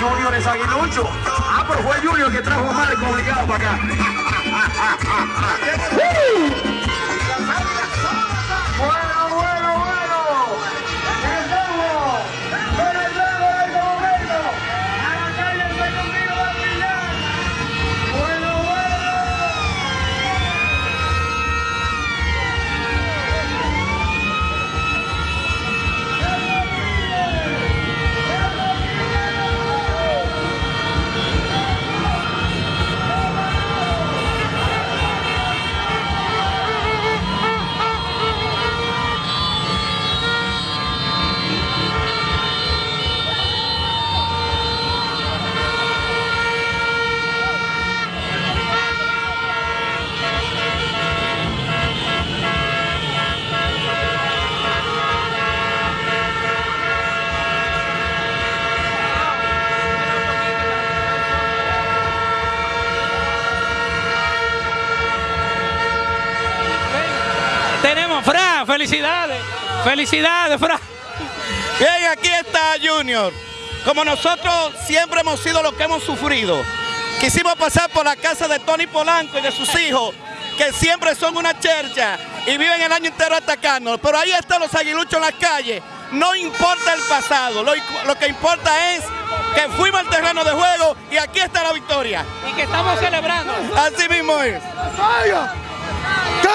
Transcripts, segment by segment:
Junior es aguilucho. Ah, pero fue Junior que trajo a Marco obligado para acá. Tenemos, Fra, felicidades. Felicidades, Fra. Bien, aquí está Junior. Como nosotros siempre hemos sido los que hemos sufrido. Quisimos pasar por la casa de Tony Polanco y de sus hijos, que siempre son una chercha y viven el año entero atacándonos. Pero ahí están los aguiluchos en las calles. No importa el pasado, lo, lo que importa es que fuimos al terreno de juego y aquí está la victoria. Y que estamos celebrando. Así mismo es.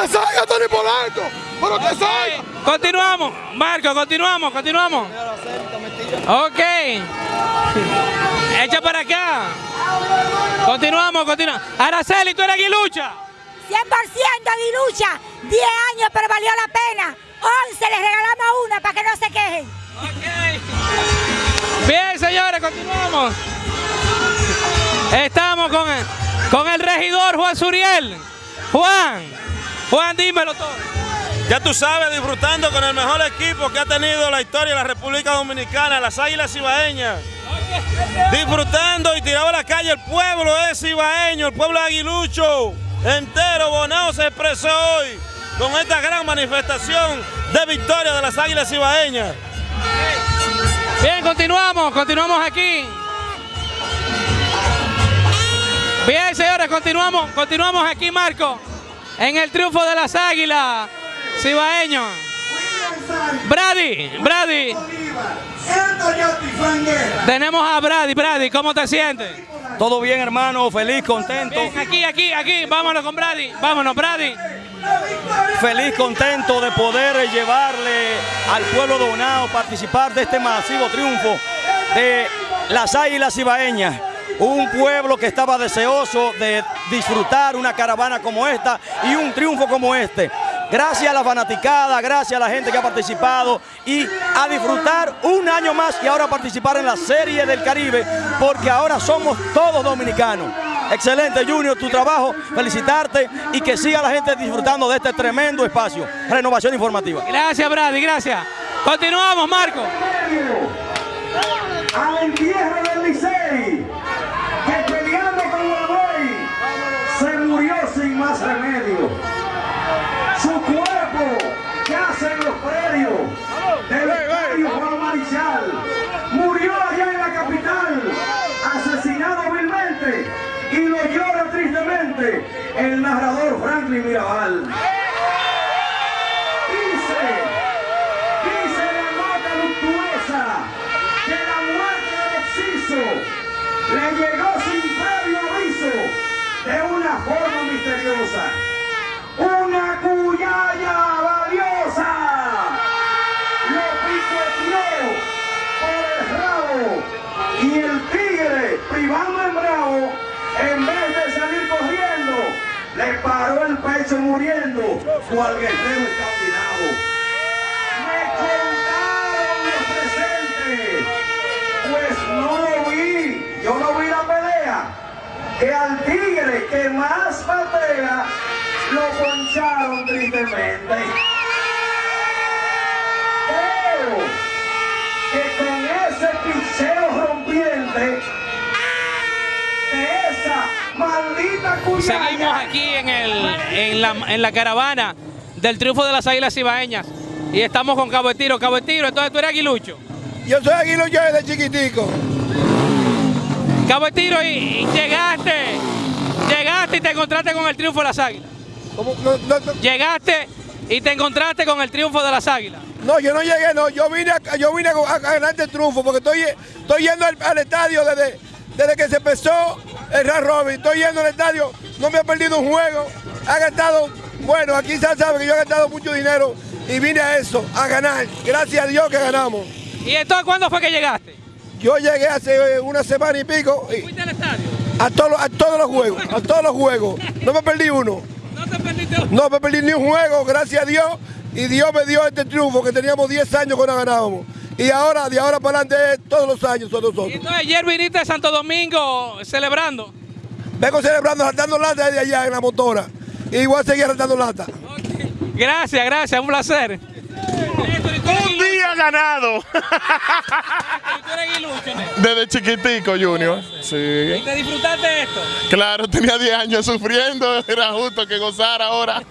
¡Que salga Tony Polanco! ¡Pero que salga! Continuamos, Marco, continuamos, continuamos. Ok. Echa para acá. Continuamos, continuamos. Araceli, tú eres aguilucha. 100% aguilucha, 10 años pero valió la pena. 11 les regalamos una para que no se quejen. Bien, señores, continuamos. Estamos con el, con el regidor Juan Suriel. Juan, Juan, dímelo todo. Ya tú sabes, disfrutando con el mejor equipo que ha tenido la historia de la República Dominicana, las Águilas Ibaeñas. Disfrutando y tirado a la calle el pueblo es ibaeño, el pueblo aguilucho entero. Bonao se expresó hoy con esta gran manifestación de victoria de las Águilas Ibaeñas. Bien, continuamos, continuamos aquí. Bien, señores, continuamos, continuamos aquí, Marco, en el triunfo de las Águilas Cibaeños. Brady, Brady. Tenemos a Brady, Brady, ¿cómo te sientes? Todo bien, hermano, feliz, contento. Bien, aquí, aquí, aquí, vámonos con Brady, vámonos, Brady. Feliz, contento de poder llevarle al pueblo de Bonao participar de este masivo triunfo de las Águilas Ibaeñas. Un pueblo que estaba deseoso de disfrutar una caravana como esta y un triunfo como este. Gracias a la fanaticada, gracias a la gente que ha participado y a disfrutar un año más y ahora participar en la Serie del Caribe porque ahora somos todos dominicanos. Excelente Junior, tu trabajo, felicitarte y que siga la gente disfrutando de este tremendo espacio. Renovación informativa. Gracias, Brady, gracias. Continuamos, Marco. Al entierro del Licey, que peleando con Guaboy se murió sin más remedio. Su cuerpo yace en los predios del estadio Juan Marichal. Murió allá en la capital, asesinado vilmente, y lo llora tristemente el narrador Franklin Mirabal. Dice, dice la nota luctuosa que la muerte Oxiso le llegó de una forma misteriosa. Una cuyaya valiosa. Lo picoteó por el rabo y el tigre, privando en bravo, en vez de salir corriendo, le paró el pecho muriendo, cual guerrero que al tigre que más batea lo poncharon tristemente. Creo que con ese picheo rompiente de esa maldita cuyaya Seguimos aquí en, el, en, la, en la caravana del triunfo de las Águilas Ibaeñas y estamos con Cabo de Tiro. Cabo de Tiro, entonces tú eres aguilucho. Yo soy aguilucho desde chiquitico. Cabo de Tiro y, y llegaste, llegaste y te encontraste con el triunfo de las águilas. ¿Cómo? No, no, no. Llegaste y te encontraste con el triunfo de las águilas. No, yo no llegué, no. Yo vine a, yo vine a, a ganar este triunfo porque estoy, estoy yendo al, al estadio desde, desde que se empezó el Run Robin. Estoy yendo al estadio, no me he perdido un juego. Ha gastado, bueno, aquí se sabe que yo he gastado mucho dinero y vine a eso, a ganar. Gracias a Dios que ganamos. ¿Y entonces cuándo fue que llegaste? Yo llegué hace eh, una semana y pico y ¿Fuiste al estadio? a, todos los- a todos los juegos, a todos los juegos. No me perdí uno. ¿No te perdiste? No me perdí ni un juego, gracias a Dios. Y Dios me dio este triunfo que teníamos 10 años que no ganábamos. Y ahora, de ahora para adelante, todos los años son Y nosotros. entonces ayer viniste de Santo Domingo celebrando. Vengo celebrando, saltando lata desde allá en la motora. Y voy a seguir saltando lata. Gracias, gracias, un placer. Ganado. Desde chiquitico, Junior. ¿Y Sí. te disfrutaste de esto? Claro, tenía 10 años sufriendo. Era justo que gozara ahora.